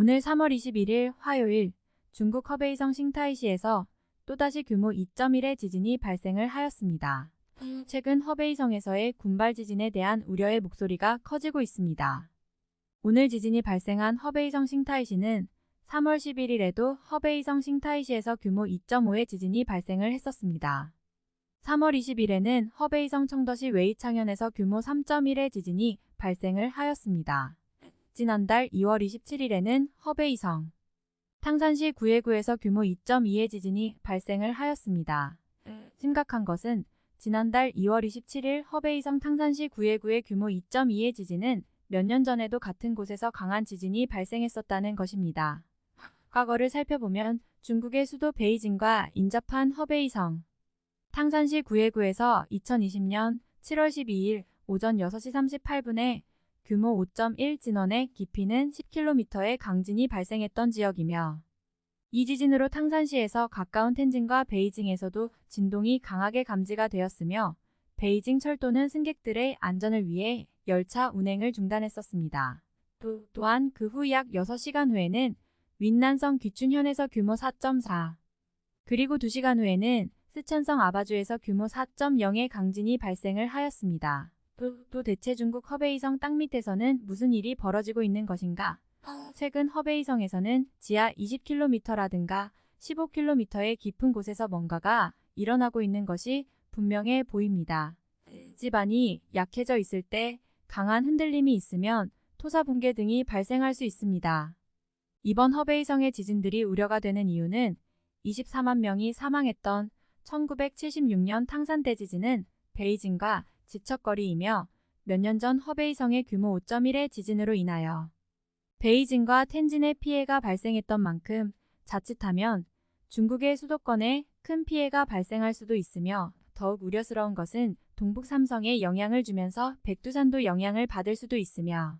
오늘 3월 21일 화요일 중국 허베이성 싱타이시에서 또다시 규모 2.1의 지진이 발생을 하였습니다. 최근 허베이성에서의 군발 지진에 대한 우려의 목소리가 커지고 있습니다. 오늘 지진이 발생한 허베이성 싱타이시는 3월 11일에도 허베이성 싱타이시에서 규모 2.5의 지진이 발생을 했었습니다. 3월 20일에는 허베이성 청도시 웨이창현에서 규모 3.1의 지진이 발생을 하였습니다. 지난달 2월 27일에는 허베이성, 탕산시 구예구에서 규모 2.2의 지진이 발생을 하였습니다. 심각한 것은 지난달 2월 27일 허베이성 탕산시 구예구의 규모 2.2의 지진은 몇 년 전에도 같은 곳에서 강한 지진이 발생했었다는 것입니다. 과거를 살펴보면 중국의 수도 베이징과 인접한 허베이성, 탕산시 구예구에서 2020년 7월 12일 오전 6시 38분에 규모 5.1 진원의 깊이는 10km의 강진이 발생했던 지역이며 이 지진으로 탕산시에서 가까운 텐진과 베이징에서도 진동이 강하게 감지가 되었으며 베이징 철도는 승객들의 안전을 위해 열차 운행을 중단했었습니다. 또, 또한 그 후 약 6시간 후에는 윈난성 귀춘현에서 규모 4.4 그리고 2시간 후에는 스촨성 아바주에서 규모 4.0의 강진이 발생을 하였습니다. 또, 또 대체 중국 허베이성 땅 밑에서는 무슨 일이 벌어지고 있는 것인가? 최근 허베이성에서는 지하 20km라든가 15km의 깊은 곳에서 뭔가가 일어나고 있는 것이 분명해 보입니다. 지반이 약해져 있을 때 강한 흔들림이 있으면 토사 붕괴 등이 발생할 수 있습니다. 이번 허베이성의 지진들이 우려가 되는 이유는 24만 명이 사망했던 1976년 탕산 대지진은 베이징과 지척거리이며 몇 년 전 허베이성의 규모 5.1의 지진으로 인하여 베이징과 텐진의 피해가 발생했던 만큼 자칫하면 중국의 수도권에 큰 피해가 발생할 수도 있으며 더욱 우려스러운 것은 동북 삼성에 영향을 주면서 백두산도 영향을 받을 수도 있으며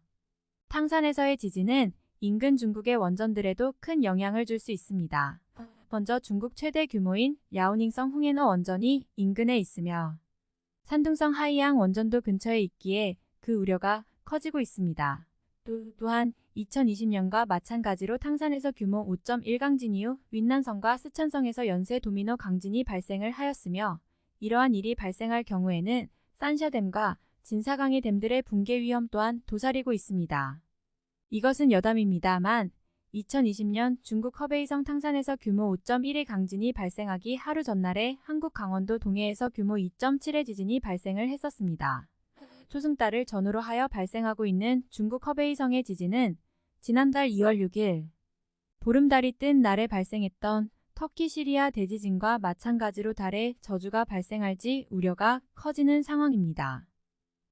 탕산에서의 지진은 인근 중국의 원전들에도 큰 영향을 줄 수 있습니다. 먼저 중국 최대 규모인 야오닝성 홍해너 원전이 인근에 있으며 산둥성 하이양 원전도 근처에 있기에 그 우려가 커지고 있습니다. 또, 또한 2020년과 마찬가지로 탕산에서 규모 5.1 강진 이후 윈난성과 스촨성에서 연쇄 도미노 강진이 발생을 하였으며 이러한 일이 발생할 경우에는 산샤댐과 진사강의 댐들의 붕괴 위험 또한 도사리고 있습니다. 이것은 여담입니다만 2020년 중국 허베이성 탕산에서 규모 5.1의 강진이 발생하기 하루 전날에 한국 강원도 동해에서 규모 2.7의 지진이 발생을 했었습니다. 초승달을 전후로 하여 발생하고 있는 중국 허베이성의 지진은 지난달 2월 6일 보름달이 뜬 날에 발생했던 터키 시리아 대지진과 마찬가지로 달에 저주가 발생할지 우려가 커지는 상황입니다.